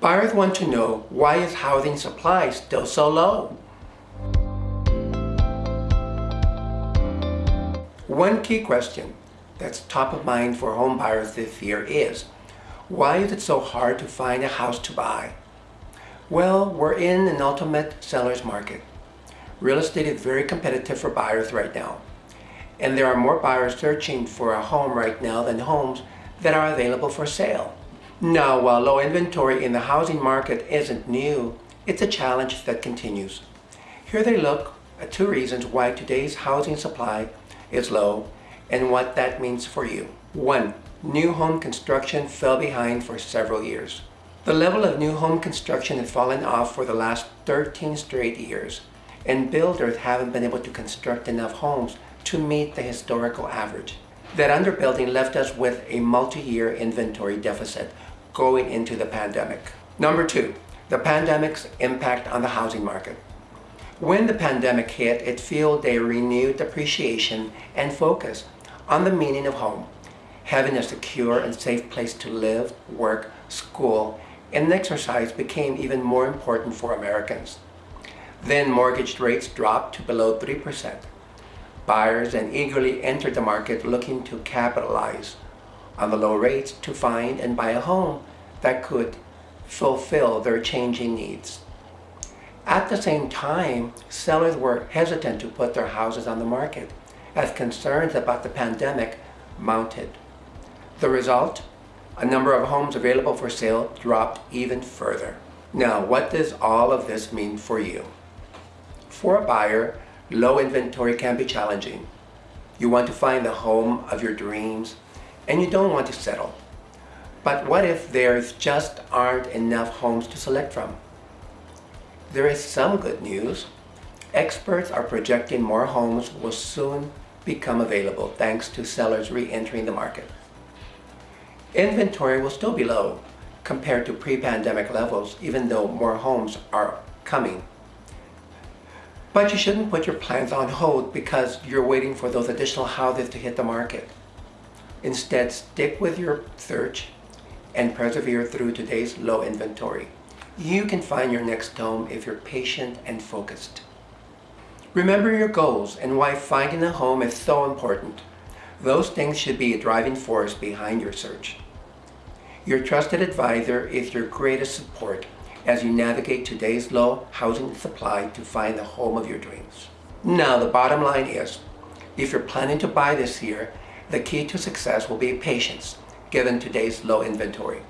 Buyers want to know why is housing supply still so low? One key question that's top of mind for home buyers this year is, why is it so hard to find a house to buy? Well, we're in an ultimate seller's market. Real estate is very competitive for buyers right now. And there are more buyers searching for a home right now than homes that are available for sale. Now, while low inventory in the housing market isn't new, it's a challenge that continues. Here they look at two reasons why today's housing supply is low and what that means for you. One, new home construction fell behind for several years. The level of new home construction has fallen off for the last 13 straight years, and builders haven't been able to construct enough homes to meet the historical average. That underbuilding left us with a multi-year inventory deficit going into the pandemic. Number two, the pandemic's impact on the housing market. When the pandemic hit, it fueled a renewed appreciation and focus on the meaning of home, having a secure and safe place to live, work, school, and exercise became even more important for Americans. Then mortgage rates dropped to below 3%. Buyers then eagerly entered the market looking to capitalize on the low rates to find and buy a home that could fulfill their changing needs. At the same time, sellers were hesitant to put their houses on the market as concerns about the pandemic mounted. The result? A number of homes available for sale dropped even further. Now, what does all of this mean for you? For a buyer, low inventory can be challenging. You want to find the home of your dreams and you don't want to settle. But what if there's just aren't enough homes to select from? There is some good news. Experts are projecting more homes will soon become available thanks to sellers re-entering the market. Inventory will still be low compared to pre-pandemic levels even though more homes are coming. But you shouldn't put your plans on hold because you're waiting for those additional houses to hit the market. Instead, stick with your search and persevere through today's low inventory. You can find your next home if you're patient and focused. Remember your goals and why finding a home is so important. Those things should be a driving force behind your search. Your trusted advisor is your greatest support as you navigate today's low housing supply to find the home of your dreams. Now the bottom line is, if you're planning to buy this year, the key to success will be patience given today's low inventory.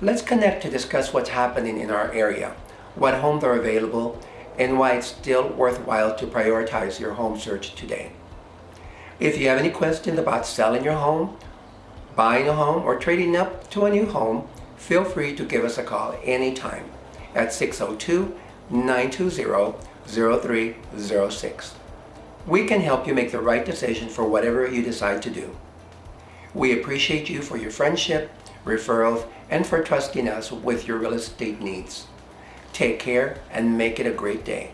Let's connect to discuss what's happening in our area, what homes are available, and why it's still worthwhile to prioritize your home search today. If you have any questions about selling your home, buying a home, or trading up to a new home, feel free to give us a call anytime at 602-920-0306. We can help you make the right decision for whatever you decide to do. We appreciate you for your friendship, referrals, and for trusting us with your real estate needs. Take care and make it a great day.